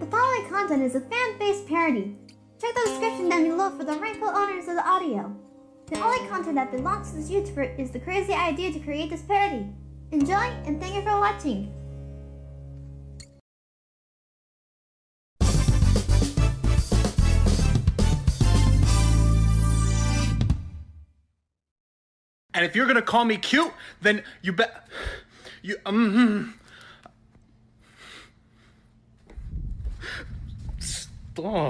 The following content is a fan-based parody. Check the description down below for the rightful owners of the audio. The only content that belongs to this YouTuber is the crazy idea to create this parody. Enjoy, and thank you for watching. And if you're gonna call me cute, then you bet you um. Stop.